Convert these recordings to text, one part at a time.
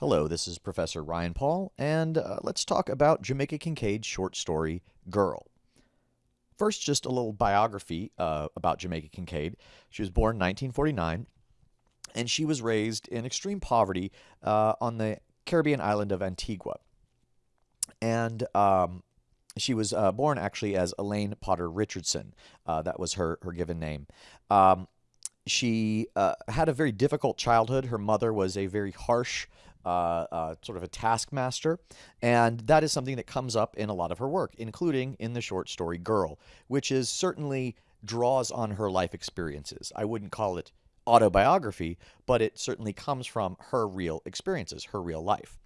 Hello, this is Professor Ryan Paul, and uh, let's talk about Jamaica Kincaid's short story, Girl. First, just a little biography uh, about Jamaica Kincaid. She was born in 1949, and she was raised in extreme poverty uh, on the Caribbean island of Antigua. And um, she was uh, born actually as Elaine Potter Richardson. Uh, that was her, her given name. Um, she uh, had a very difficult childhood. Her mother was a very harsh, Uh, uh, sort of a taskmaster, and that is something that comes up in a lot of her work, including in the short story Girl, which is certainly draws on her life experiences. I wouldn't call it autobiography, but it certainly comes from her real experiences, her real life.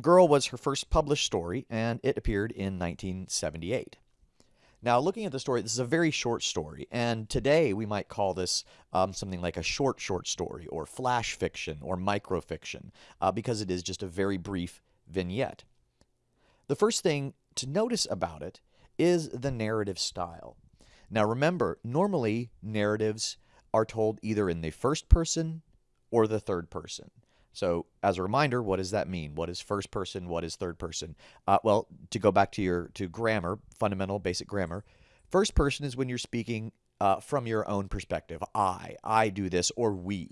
Girl was her first published story, and it appeared in 1978. Now, looking at the story, this is a very short story, and today we might call this um, something like a short, short story, or flash fiction, or microfiction, uh, because it is just a very brief vignette. The first thing to notice about it is the narrative style. Now, remember, normally narratives are told either in the first person or the third person. So, as a reminder, what does that mean? What is first person? What is third person? Uh, well, to go back to your to grammar, fundamental basic grammar, first person is when you're speaking uh, from your own perspective. I, I do this, or we.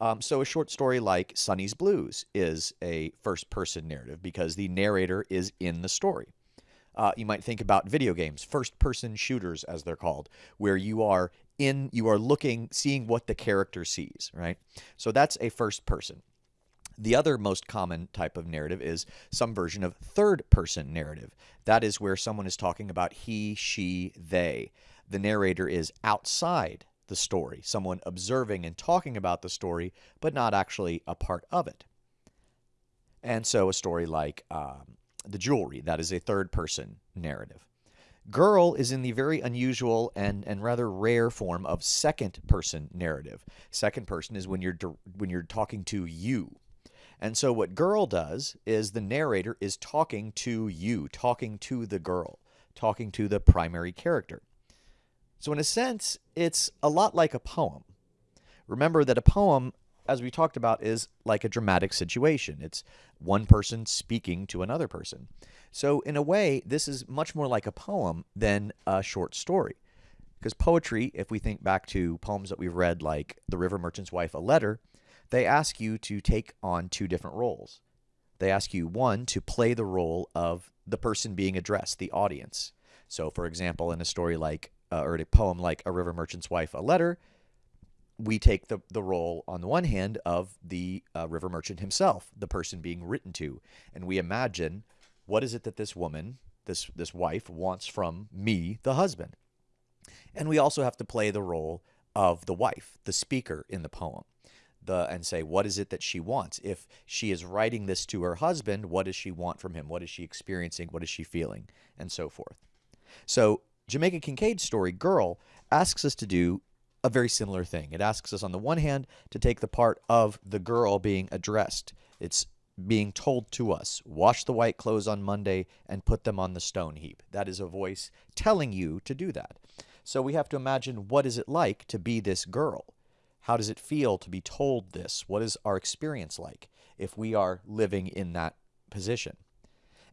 Um, so, a short story like Sonny's Blues is a first person narrative because the narrator is in the story. Uh, you might think about video games, first person shooters, as they're called, where you are in, you are looking, seeing what the character sees, right? So, that's a first person. The other most common type of narrative is some version of third person narrative. That is where someone is talking about he, she, they. The narrator is outside the story, someone observing and talking about the story, but not actually a part of it. And so a story like um, The Jewelry, that is a third person narrative. Girl is in the very unusual and, and rather rare form of second person narrative. Second person is when you're when you're talking to you, and so what girl does is the narrator is talking to you, talking to the girl, talking to the primary character. So in a sense, it's a lot like a poem. Remember that a poem, as we talked about, is like a dramatic situation. It's one person speaking to another person. So in a way, this is much more like a poem than a short story. Because poetry, if we think back to poems that we've read like The River Merchant's Wife, A Letter, they ask you to take on two different roles. They ask you, one, to play the role of the person being addressed, the audience. So, for example, in a story like, uh, or a poem like A River Merchant's Wife, A Letter, we take the, the role, on the one hand, of the uh, river merchant himself, the person being written to. And we imagine what is it that this woman, this, this wife, wants from me, the husband. And we also have to play the role of the wife, the speaker in the poem the and say what is it that she wants? If she is writing this to her husband what does she want from him? What is she experiencing? What is she feeling? And so forth. So jamaica kincaid's story girl asks us to do a very similar thing. It asks us on the one hand to take the part of the girl being addressed. It's being told to us wash the white clothes on monday and put them on the stone heap. That is a voice telling you to do that. So we have to imagine what is it like to be this girl how does it feel to be told this? What is our experience like if we are living in that position?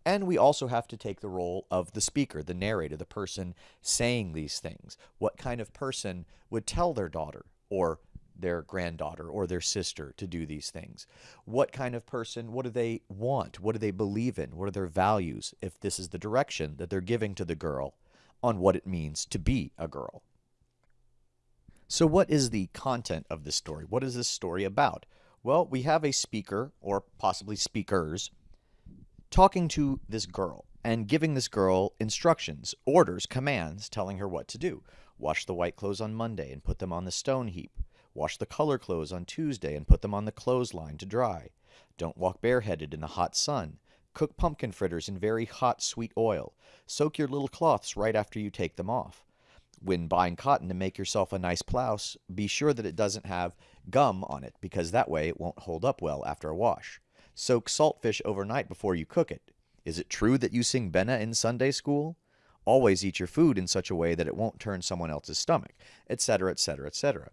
And we also have to take the role of the speaker, the narrator, the person saying these things. What kind of person would tell their daughter or their granddaughter or their sister to do these things? What kind of person, what do they want? What do they believe in? What are their values if this is the direction that they're giving to the girl on what it means to be a girl? So, what is the content of this story? What is this story about? Well, we have a speaker, or possibly speakers, talking to this girl and giving this girl instructions, orders, commands, telling her what to do. Wash the white clothes on Monday and put them on the stone heap. Wash the color clothes on Tuesday and put them on the clothesline to dry. Don't walk bareheaded in the hot sun. Cook pumpkin fritters in very hot, sweet oil. Soak your little cloths right after you take them off when buying cotton to make yourself a nice blouse, be sure that it doesn't have gum on it because that way it won't hold up well after a wash. Soak saltfish overnight before you cook it. Is it true that you sing Benna in Sunday school? Always eat your food in such a way that it won't turn someone else's stomach, etc., etc., etc.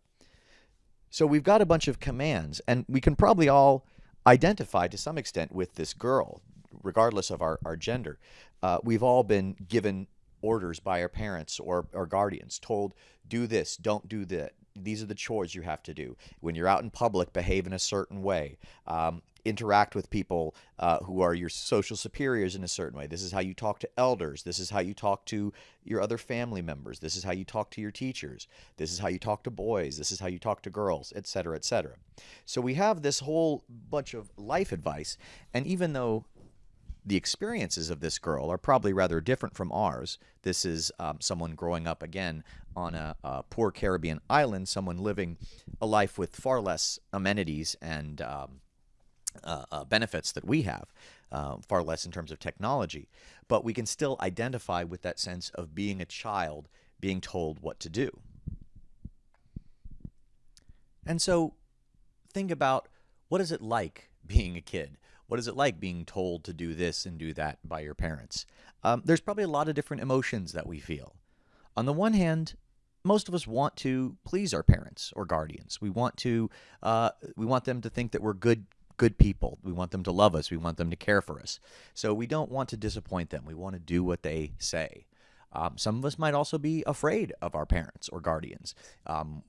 So we've got a bunch of commands, and we can probably all identify to some extent with this girl, regardless of our, our gender. Uh, we've all been given orders by our parents or, or guardians, told, do this, don't do that. These are the chores you have to do. When you're out in public, behave in a certain way. Um, interact with people uh, who are your social superiors in a certain way. This is how you talk to elders. This is how you talk to your other family members. This is how you talk to your teachers. This is how you talk to boys. This is how you talk to girls, etc., etc. So we have this whole bunch of life advice, and even though the experiences of this girl are probably rather different from ours. This is um, someone growing up again on a, a, poor Caribbean island, someone living a life with far less amenities and um, uh, uh, benefits that we have, uh, far less in terms of technology. But we can still identify with that sense of being a child, being told what to do. And so think about what is it like being a kid? What is it like being told to do this and do that by your parents? Um, there's probably a lot of different emotions that we feel. On the one hand, most of us want to please our parents or guardians. We want to uh, we want them to think that we're good good people. We want them to love us. We want them to care for us. So we don't want to disappoint them. We want to do what they say. Um, some of us might also be afraid of our parents or guardians, um,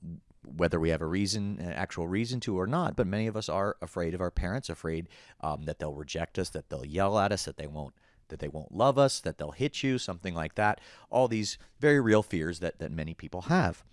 whether we have a reason, an actual reason to or not. But many of us are afraid of our parents, afraid um, that they'll reject us, that they'll yell at us, that they won't that they won't love us, that they'll hit you, something like that. All these very real fears that, that many people have.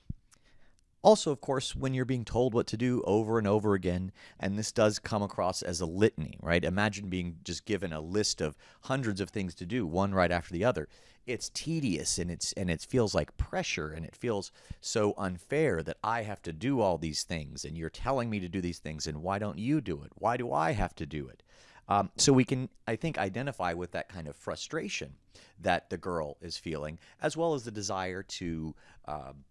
Also, of course, when you're being told what to do over and over again, and this does come across as a litany, right? Imagine being just given a list of hundreds of things to do, one right after the other. It's tedious and it's and it feels like pressure and it feels so unfair that I have to do all these things and you're telling me to do these things and why don't you do it? Why do I have to do it? Um, so we can, I think, identify with that kind of frustration that the girl is feeling, as well as the desire to um,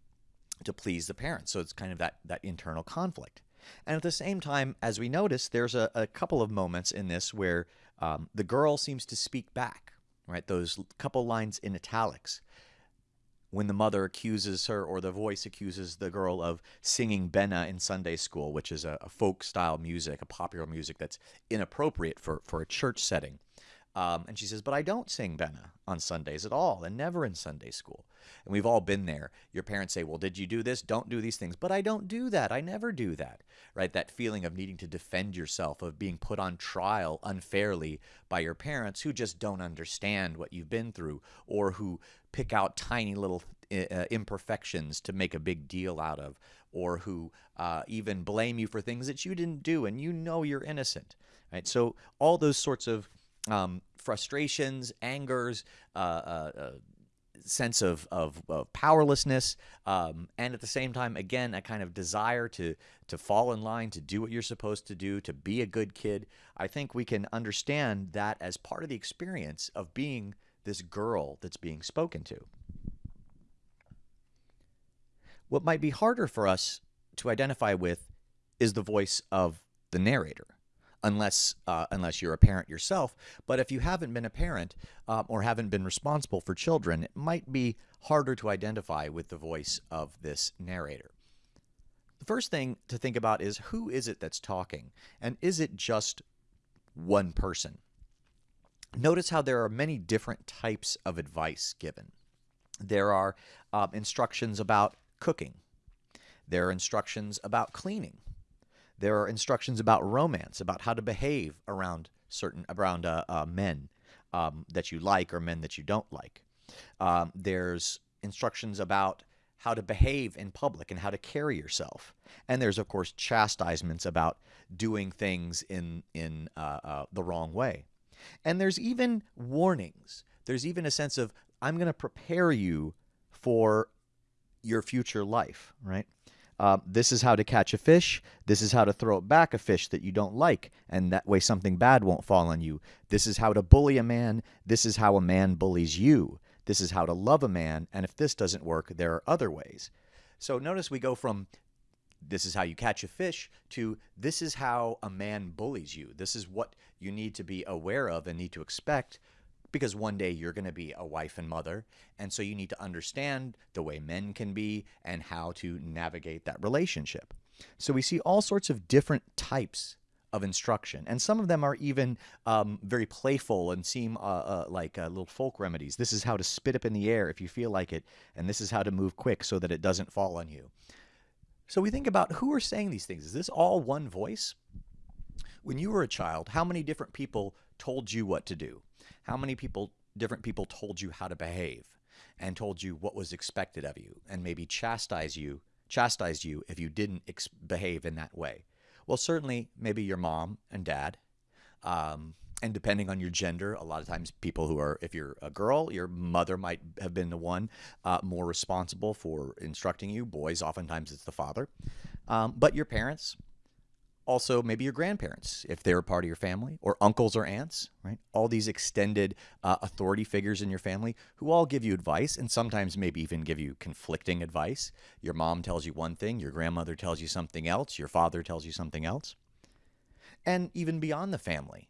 to please the parents. So it's kind of that, that internal conflict. And at the same time, as we notice, there's a, a couple of moments in this where um, the girl seems to speak back, right? Those couple lines in italics. When the mother accuses her, or the voice accuses the girl of singing Benna in Sunday school, which is a, a folk style music, a popular music that's inappropriate for, for a church setting. Um, and she says, But I don't sing Benna on Sundays at all, and never in Sunday school. And we've all been there. Your parents say, Well, did you do this? Don't do these things. But I don't do that. I never do that. Right? That feeling of needing to defend yourself, of being put on trial unfairly by your parents who just don't understand what you've been through or who pick out tiny little uh, imperfections to make a big deal out of, or who uh, even blame you for things that you didn't do and you know you're innocent. Right? So, all those sorts of um, frustrations, angers, uh, uh, uh, sense of, of, of powerlessness, um, and at the same time, again, a kind of desire to, to fall in line, to do what you're supposed to do, to be a good kid. I think we can understand that as part of the experience of being this girl that's being spoken to. What might be harder for us to identify with is the voice of the narrator unless uh, unless you're a parent yourself. But if you haven't been a parent um, or haven't been responsible for children, it might be harder to identify with the voice of this narrator. The first thing to think about is who is it that's talking, and is it just one person? Notice how there are many different types of advice given. There are uh, instructions about cooking. There are instructions about cleaning. There are instructions about romance, about how to behave around certain around uh, uh, men um, that you like or men that you don't like. Um, there's instructions about how to behave in public and how to carry yourself. And there's of course chastisements about doing things in in uh, uh the wrong way. And there's even warnings. There's even a sense of I'm going to prepare you for your future life, right? Uh, this is how to catch a fish. This is how to throw back a fish that you don't like, and that way something bad won't fall on you. This is how to bully a man. This is how a man bullies you. This is how to love a man, and if this doesn't work, there are other ways. So notice we go from this is how you catch a fish to this is how a man bullies you. This is what you need to be aware of and need to expect because one day you're going to be a wife and mother. And so you need to understand the way men can be and how to navigate that relationship. So we see all sorts of different types of instruction. And some of them are even um, very playful and seem uh, uh, like uh, little folk remedies. This is how to spit up in the air if you feel like it, and this is how to move quick so that it doesn't fall on you. So we think about who are saying these things. Is this all one voice? When you were a child, how many different people told you what to do? How many people, different people, told you how to behave and told you what was expected of you, and maybe chastise you, chastised you if you didn't behave in that way? Well, certainly, maybe your mom and dad. Um, and depending on your gender, a lot of times people who are, if you're a girl, your mother might have been the one uh, more responsible for instructing you. Boys, oftentimes it's the father. Um, but your parents, also maybe your grandparents if they're a part of your family or uncles or aunts right? All these extended uh, authority figures in your family who all give you advice and sometimes maybe even give you conflicting advice. Your mom tells you one thing your grandmother tells you something else your father tells you something else. And even beyond the family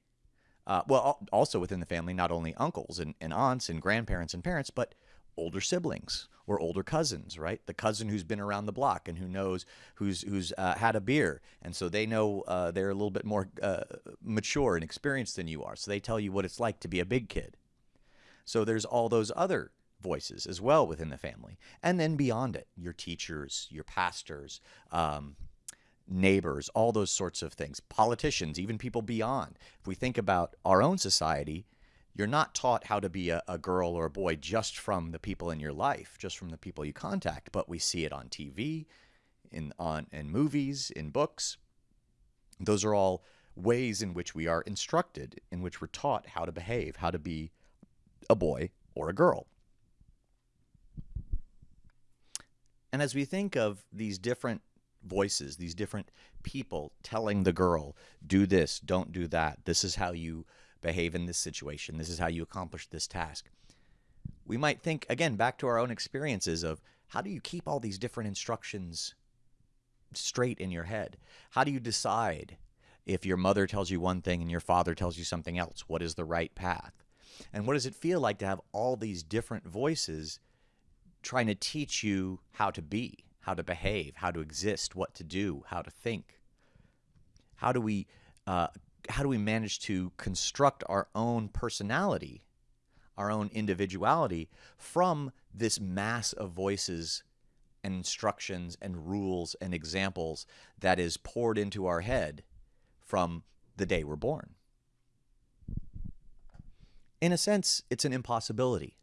uh, well also within the family not only uncles and, and aunts and grandparents and parents but older siblings or older cousins, right? The cousin who's been around the block and who knows who's who's uh, had a beer, and so they know uh, they're a little bit more uh, mature and experienced than you are. So they tell you what it's like to be a big kid. So there's all those other voices as well within the family, and then beyond it, your teachers, your pastors. Um, neighbors, all those sorts of things, politicians, even people beyond. If we think about our own society, you're not taught how to be a, a, girl or a boy just from the people in your life, just from the people you contact, but we see it on TV, in on in movies, in books. Those are all ways in which we are instructed, in which we're taught how to behave, how to be a boy or a girl. And as we think of these different voices, these different people telling the girl, do this, don't do that, this is how you behave in this situation. This is how you accomplish this task. We might think, again, back to our own experiences of how do you keep all these different instructions straight in your head? How do you decide if your mother tells you one thing and your father tells you something else? What is the right path? And what does it feel like to have all these different voices trying to teach you how to be, how to behave, how to exist, what to do, how to think? How do we uh, how do we manage to construct our own personality, our own individuality from this mass of voices and instructions and rules and examples that is poured into our head from the day we're born? In a sense, it's an impossibility,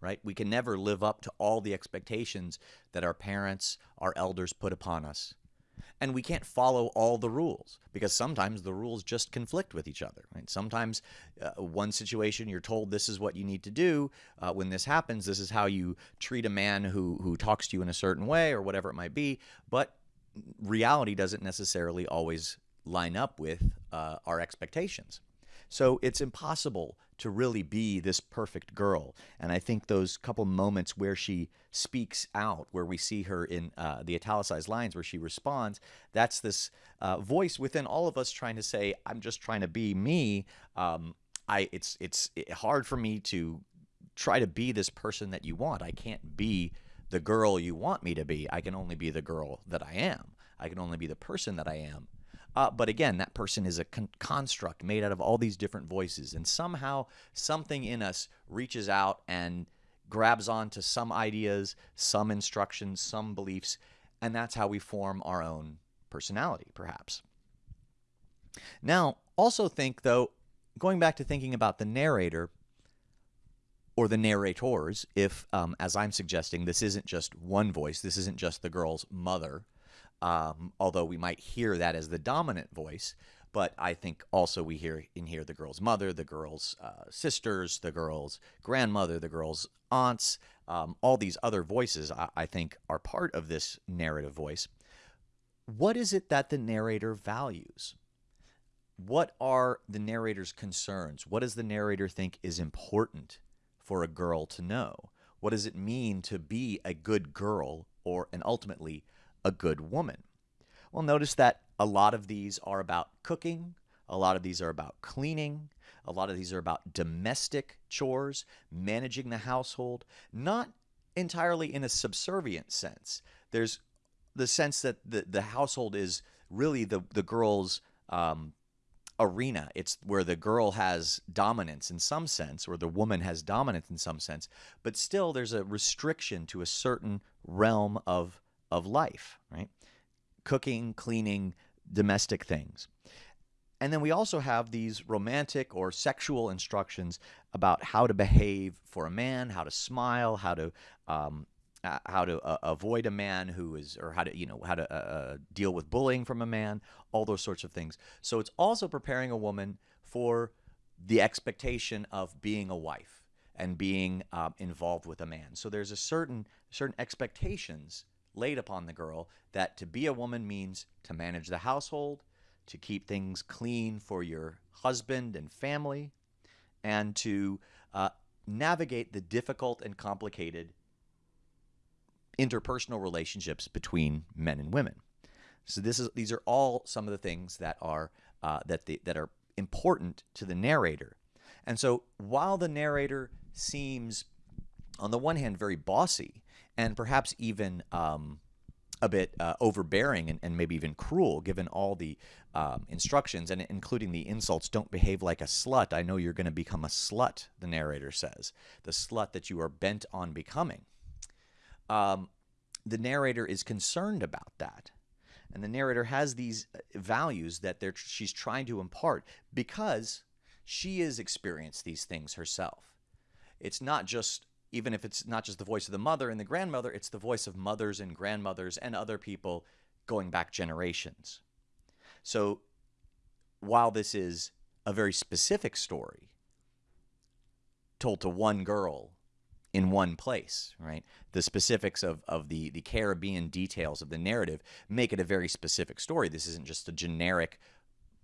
right? We can never live up to all the expectations that our parents, our elders put upon us and we can't follow all the rules because sometimes the rules just conflict with each other right? Sometimes uh, one situation you're told this is what you need to do uh, when this happens this is how you treat a man who who talks to you in a certain way or whatever it might be but reality doesn't necessarily always line up with uh, our expectations. So it's impossible to really be this perfect girl. And I think those couple moments where she speaks out, where we see her in uh, the italicized lines where she responds, that's this uh, voice within all of us trying to say, I'm just trying to be me. Um, I, it's, it's hard for me to try to be this person that you want. I can't be the girl you want me to be. I can only be the girl that I am. I can only be the person that I am. Uh, but again, that person is a con- construct made out of all these different voices. And somehow something in us reaches out and grabs on to some ideas, some instructions, some beliefs. And that's how we form our own personality, perhaps. Now, also think, though, going back to thinking about the narrator or the narrators, if, um, as I'm suggesting, this isn't just one voice, this isn't just the girl's mother um, although we might hear that as the dominant voice. But I think also we hear in here the girl's mother, the girl's uh, sisters, the girl's grandmother, the girl's aunts, um, all these other voices I, I think are part of this narrative voice. What is it that the narrator values? What are the narrator's concerns? What does the narrator think is important for a girl to know? What does it mean to be a good girl or, and ultimately, a good woman? Well, notice that a lot of these are about cooking, a lot of these are about cleaning, a lot of these are about domestic chores, managing the household, not entirely in a subservient sense. There's the sense that the, the household is really the, the girl's um, arena. It's where the girl has dominance in some sense, or the woman has dominance in some sense, but still there's a restriction to a certain realm of of life, right? Cooking, cleaning, domestic things. And then we also have these romantic or sexual instructions about how to behave for a man, how to smile, how to um, uh, how to uh, avoid a man who is, or how to, you know, how to uh, uh, deal with bullying from a man, all those sorts of things. So it's also preparing a woman for the expectation of being a wife and being um, involved with a man. So there's a certain certain expectations laid upon the girl that to be a woman means to manage the household, to keep things clean for your husband and family, and to uh, navigate the difficult and complicated interpersonal relationships between men and women. So this is these are all some of the things that are uh, that the, that are important to the narrator. And so while the narrator seems, on the one hand, very bossy and perhaps even um, a bit uh, overbearing and, and, maybe even cruel, given all the um, instructions and including the insults, don't behave like a slut. I know you're going to become a slut, the narrator says, the slut that you are bent on becoming um, the narrator is concerned about that. And the narrator has these uh, values that they're, she's trying to impart because she has experienced these things herself. It's not just, even if it's not just the voice of the mother and the grandmother, it's the voice of mothers and grandmothers and other people going back generations. So while this is a very specific story told to one girl in one place, right? The specifics of, of the, the Caribbean details of the narrative make it a very specific story. This isn't just a generic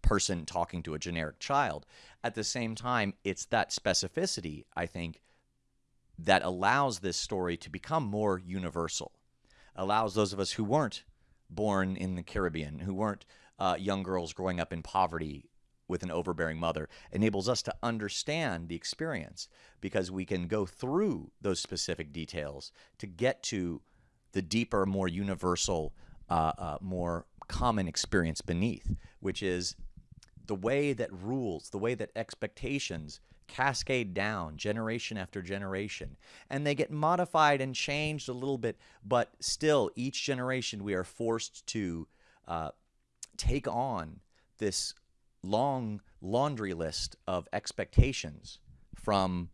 person talking to a generic child. At the same time, it's that specificity, I think, that allows this story to become more universal, allows those of us who weren't born in the Caribbean, who weren't uh, young girls growing up in poverty with an overbearing mother enables us to understand the experience because we can go through those specific details to get to the deeper, more universal, uh, uh, more common experience beneath, which is the way that rules, the way that expectations cascade down generation after generation. And they get modified and changed a little bit, but still, each generation we are forced to uh, take on this long laundry list of expectations from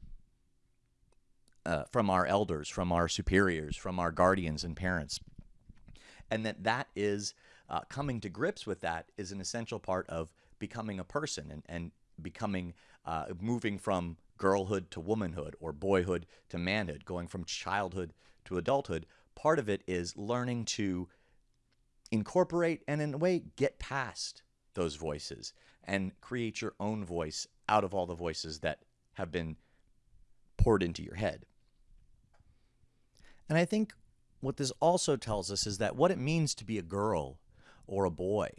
uh, from our elders, from our superiors, from our guardians and parents, and that that is uh, coming to grips with that is an essential part of becoming a person and, and becoming uh, moving from girlhood to womanhood or boyhood to manhood, going from childhood to adulthood. Part of it is learning to incorporate and in a way get past those voices and create your own voice out of all the voices that have been poured into your head. And I think what this also tells us is that what it means to be a girl or a boy,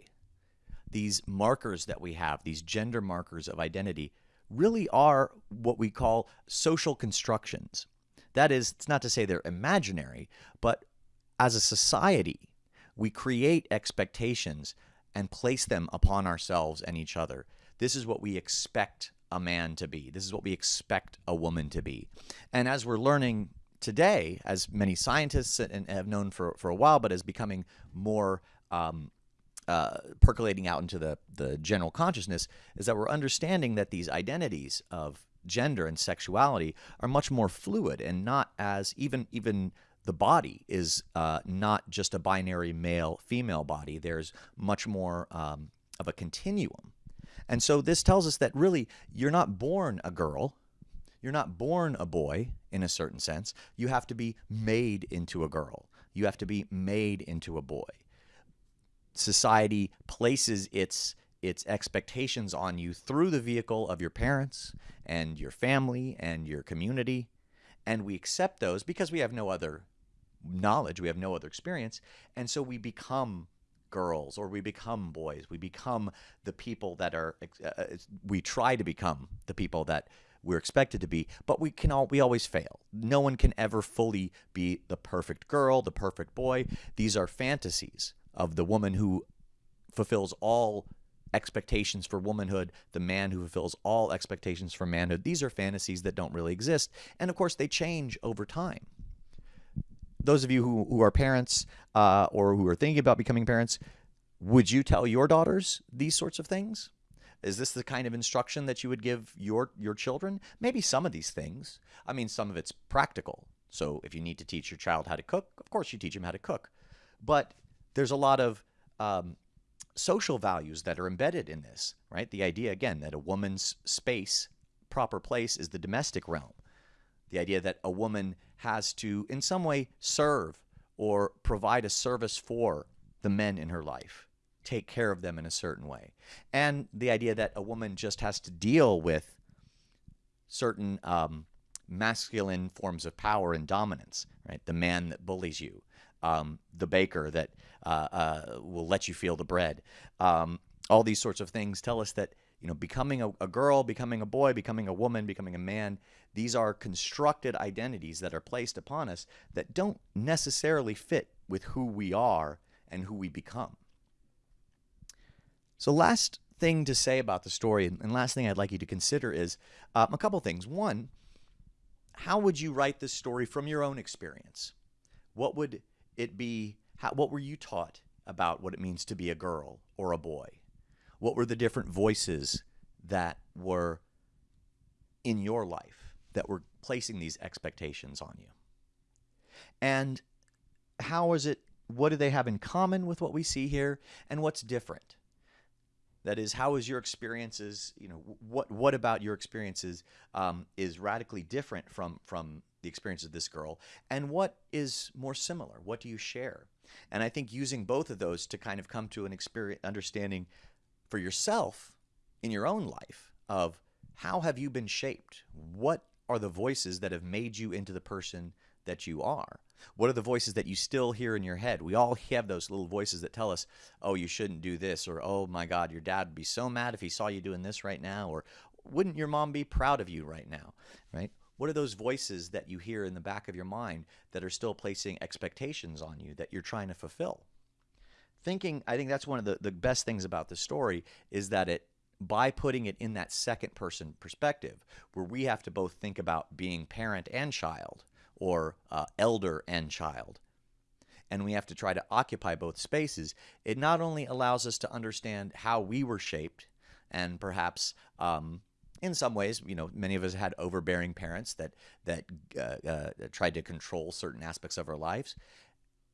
these markers that we have, these gender markers of identity, really are what we call social constructions. That is, it's not to say they're imaginary, but as a society, we create expectations and place them upon ourselves and each other. This is what we expect a man to be. This is what we expect a woman to be. And as we're learning today, as many scientists and have known for, for a while, but is becoming more um, uh, percolating out into the, the general consciousness, is that we're understanding that these identities of gender and sexuality are much more fluid and not as even even the body is uh, not just a binary male female body. There's much more um, of a continuum. And so this tells us that really you're not born a girl, you're not born a boy in a certain sense. You have to be made into a girl, you have to be made into a boy. Society places its its expectations on you through the vehicle of your parents and your family and your community and we accept those because we have no other knowledge, we have no other experience, and so we become girls or we become boys. We become the people that are uh, uh we try to become the people that we're expected to be, but we can all we always fail. No one can ever fully be the perfect girl, the perfect boy. These are fantasies of the woman who fulfills all expectations for womanhood, the man who fulfills all expectations for manhood. These are fantasies that don't really exist. And of course, they change over time. Those of you who, who are parents uh, or who are thinking about becoming parents, would you tell your daughters these sorts of things? Is this the kind of instruction that you would give your your children? Maybe some of these things. I mean, some of it's practical. So if you need to teach your child how to cook, of course you teach them how to cook. But there's a lot of um, social values that are embedded in this, right? The idea, again, that a woman's space, proper place, is the domestic realm. The idea that a woman has to, in some way, serve or provide a service for the men in her life, take care of them in a certain way. And the idea that a woman just has to deal with certain um, masculine forms of power and dominance, right? The man that bullies you, um, the baker that uh, uh, will let you feel the bread. Um, all these sorts of things tell us that you know becoming a, a, girl, becoming a boy, becoming a woman, becoming a man. These are constructed identities that are placed upon us that don't necessarily fit with who we are and who we become. So, last thing to say about the story, and last thing I'd like you to consider is um, a couple things. One, how would you write this story from your own experience? What would it be? How, what were you taught about what it means to be a girl or a boy? What were the different voices that were in your life that were placing these expectations on you? And how is it? What do they have in common with what we see here? And what's different? That is, how is your experiences? You know, what what about your experiences um, is radically different from from the experience of this girl, and what is more similar? What do you share? And I think using both of those to kind of come to an experience understanding for yourself in your own life of how have you been shaped? What are the voices that have made you into the person that you are? What are the voices that you still hear in your head? We all have those little voices that tell us, oh, you shouldn't do this, or oh my God, your dad would be so mad if he saw you doing this right now, or wouldn't your mom be proud of you right now, right? What are those voices that you hear in the back of your mind that are still placing expectations on you that you're trying to fulfill? Thinking, I think that's one of the, the best things about the story is that it, by putting it in that second person perspective, where we have to both think about being parent and child, or uh, elder and child, and we have to try to occupy both spaces, it not only allows us to understand how we were shaped and perhaps um, in some ways, you know, many of us had overbearing parents that that uh, uh, tried to control certain aspects of our lives,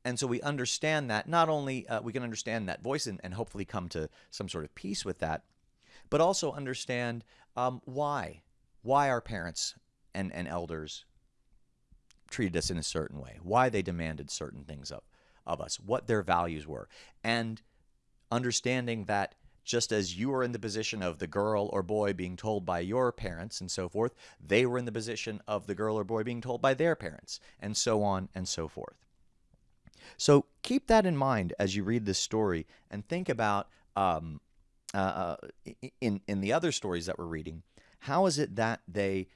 and so we understand that. Not only uh, we can understand that voice and, and, hopefully come to some sort of peace with that, but also understand um, why why our parents and and elders treated us in a certain way, why they demanded certain things of of us, what their values were, and understanding that just as you were in the position of the girl or boy being told by your parents and so forth, they were in the position of the girl or boy being told by their parents, and so on and so forth. So keep that in mind as you read this story and think about um, uh, uh in, in the other stories that we're reading, how is it that they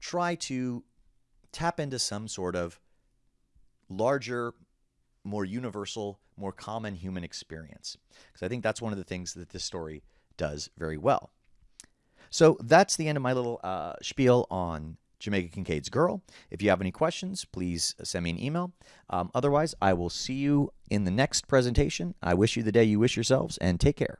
try to tap into some sort of larger more universal, more common human experience. Because I think that's one of the things that this story does very well. So that's the end of my little uh, spiel on Jamaica Kincaid's Girl. If you have any questions, please send me an email. Um, otherwise, I will see you in the next presentation. I wish you the day you wish yourselves, and take care.